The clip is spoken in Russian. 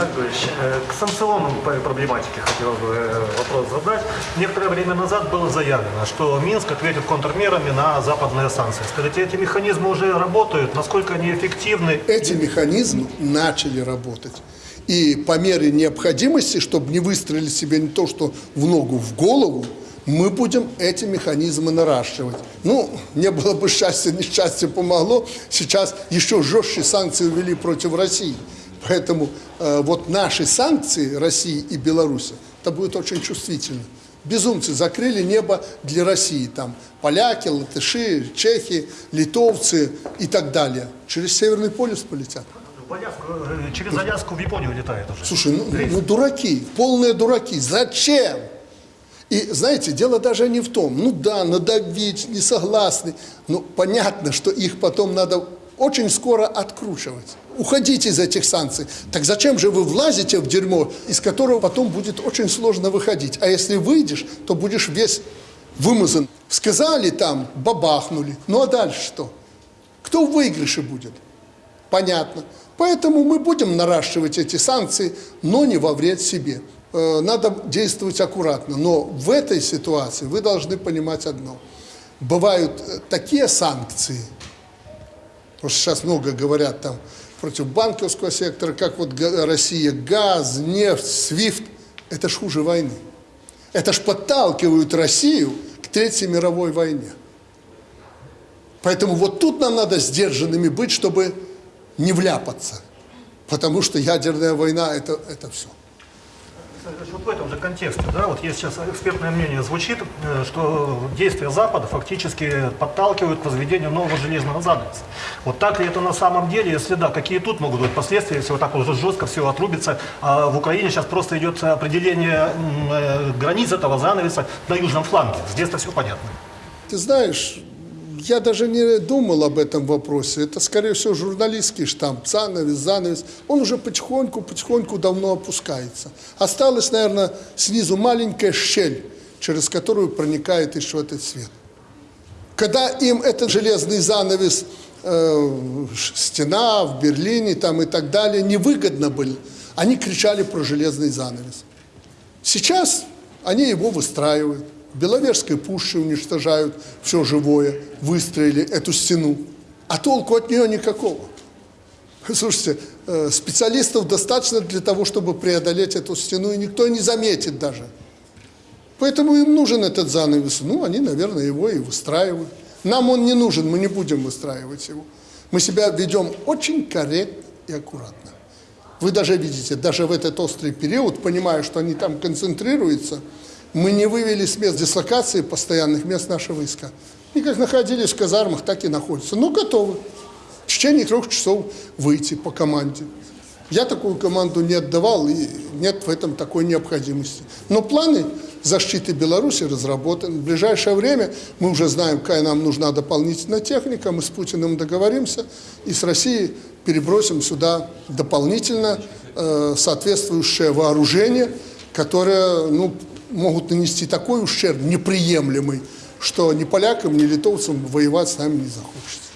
Виталий Григорьевич, э, к санкционной проблематике хотел бы э, вопрос задать. Некоторое время назад было заявлено, что Минск ответит контрмерами на западные санкции. Скажите, эти механизмы уже работают? Насколько они эффективны? Эти механизмы начали работать. И по мере необходимости, чтобы не выстрелить себе не то, что в ногу, в голову, мы будем эти механизмы наращивать. Ну, не было бы счастья, несчастье помогло. Сейчас еще жестче санкции ввели против России. Поэтому э, вот наши санкции России и Беларуси, это будет очень чувствительно. Безумцы закрыли небо для России. Там поляки, латыши, чехи, литовцы и так далее. Через Северный полюс полетят. Э, через Аляску в Японию летает уже. Слушай, ну, ну дураки, полные дураки. Зачем? И знаете, дело даже не в том, ну да, надавить, не согласны. Но понятно, что их потом надо очень скоро откручивать. Уходите из этих санкций. Так зачем же вы влазите в дерьмо, из которого потом будет очень сложно выходить? А если выйдешь, то будешь весь вымазан. Сказали там, бабахнули. Ну а дальше что? Кто в выигрыше будет? Понятно. Поэтому мы будем наращивать эти санкции, но не во вред себе. Э, Надо действовать аккуратно. Но в этой ситуации вы должны понимать одно. Бывают э, такие санкции, потому что сейчас много говорят там против банковского сектора, как вот Россия, газ, нефть, свифт. Это ж хуже войны. Это ж подталкивают Россию к Третьей мировой войне. Поэтому вот тут нам надо сдержанными быть, чтобы не вляпаться. Потому что ядерная война это, это все. Вот в этом же контексте, да, вот есть сейчас экспертное мнение звучит, э, что действия Запада фактически подталкивают к возведению нового железного занавеса. Вот так ли это на самом деле? Если да, какие тут могут быть последствия, если вот так уже жестко все отрубится? А в Украине сейчас просто идет определение э, границ этого занавеса на южном фланге. Здесь-то все понятно. Ты знаешь, я даже не думал об этом вопросе. Это, скорее всего, журналистский штамп. Занавес, занавес. Он уже потихоньку, потихоньку давно опускается. Осталась, наверное, снизу маленькая щель, через которую проникает еще этот свет. Когда им этот железный занавес, э, стена в Берлине там и так далее, невыгодно были, они кричали про железный занавес. Сейчас они его выстраивают. Беловежской пуще уничтожают все живое, выстроили эту стену. А толку от нее никакого. Слушайте, э, специалистов достаточно для того, чтобы преодолеть эту стену, и никто не заметит даже. Поэтому им нужен этот занавес. Ну, они, наверное, его и выстраивают. Нам он не нужен, мы не будем выстраивать его. Мы себя ведем очень корректно и аккуратно. Вы даже видите, даже в этот острый период, понимая, что они там концентрируются, мы не вывели с мест дислокации постоянных мест наши войска. И как находились в казармах, так и находятся. Но готовы в течение трех часов выйти по команде. Я такую команду не отдавал, и нет в этом такой необходимости. Но планы защиты Беларуси разработаны. В ближайшее время мы уже знаем, какая нам нужна дополнительная техника. Мы с Путиным договоримся и с Россией перебросим сюда дополнительно э, соответствующее вооружение, которое ну, могут нанести такой ущерб неприемлемый, что ни полякам, ни литовцам воевать с нами не захочется.